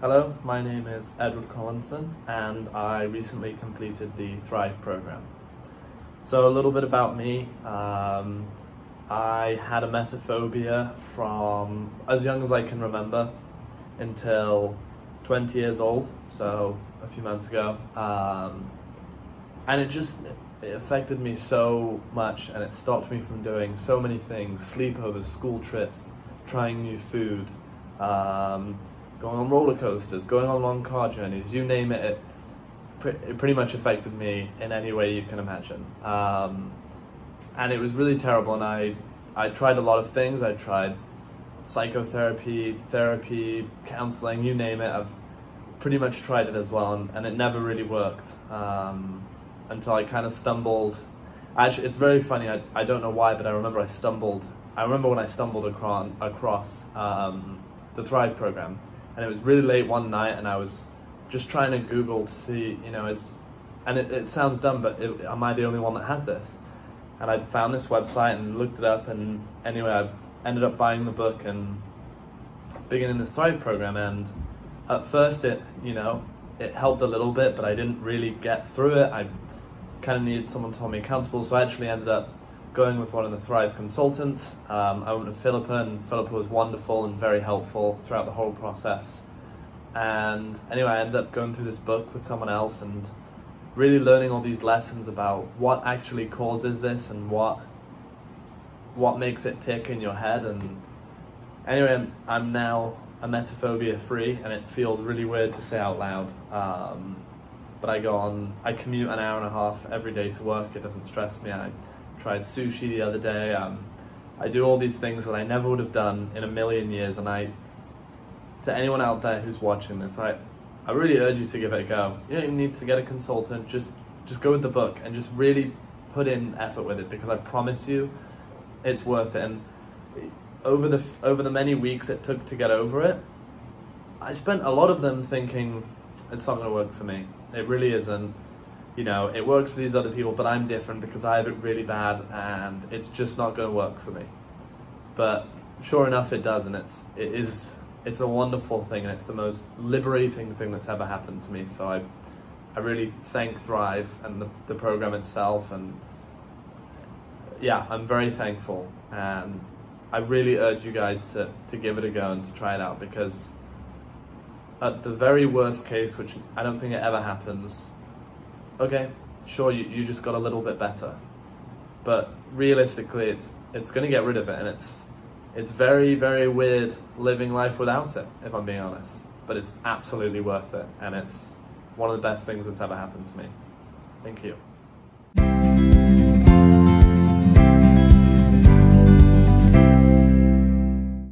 Hello, my name is Edward Collinson and I recently completed the Thrive program. So a little bit about me. Um, I had emetophobia from as young as I can remember until 20 years old, so a few months ago. Um, and it just it affected me so much and it stopped me from doing so many things, sleepovers, school trips, trying new food, um, going on roller coasters, going on long car journeys, you name it, it, pre pretty much affected me in any way you can imagine. Um, and it was really terrible and I, I tried a lot of things, I tried psychotherapy, therapy, counseling, you name it, I've pretty much tried it as well and, and it never really worked um, until I kind of stumbled. Actually, it's very funny, I, I don't know why, but I remember I stumbled, I remember when I stumbled across, across um, the Thrive program and it was really late one night and I was just trying to Google to see, you know, it's, and it, it sounds dumb, but it, am I the only one that has this? And I found this website and looked it up and anyway, I ended up buying the book and beginning this Thrive program and at first it, you know, it helped a little bit, but I didn't really get through it. I kind of needed someone to hold me accountable, so I actually ended up going with one of the Thrive consultants. Um, I went with Philippa and Philippa was wonderful and very helpful throughout the whole process. And anyway, I ended up going through this book with someone else and really learning all these lessons about what actually causes this and what what makes it tick in your head. And anyway, I'm, I'm now emetophobia free and it feels really weird to say out loud. Um, but I go on, I commute an hour and a half every day to work, it doesn't stress me. I tried sushi the other day. Um, I do all these things that I never would have done in a million years and I, to anyone out there who's watching this, I, I really urge you to give it a go. You don't even need to get a consultant, just, just go with the book and just really put in effort with it because I promise you it's worth it. And over the, over the many weeks it took to get over it, I spent a lot of them thinking, it's not gonna work for me. It really isn't you know, it works for these other people, but I'm different because I have it really bad and it's just not going to work for me. But sure enough, it does, and it's it is it's a wonderful thing, and it's the most liberating thing that's ever happened to me. So I I really thank Thrive and the, the program itself, and yeah, I'm very thankful, and I really urge you guys to to give it a go and to try it out because at the very worst case, which I don't think it ever happens, okay, sure, you, you just got a little bit better. But realistically, it's it's going to get rid of it, and it's it's very, very weird living life without it, if I'm being honest. But it's absolutely worth it, and it's one of the best things that's ever happened to me. Thank you.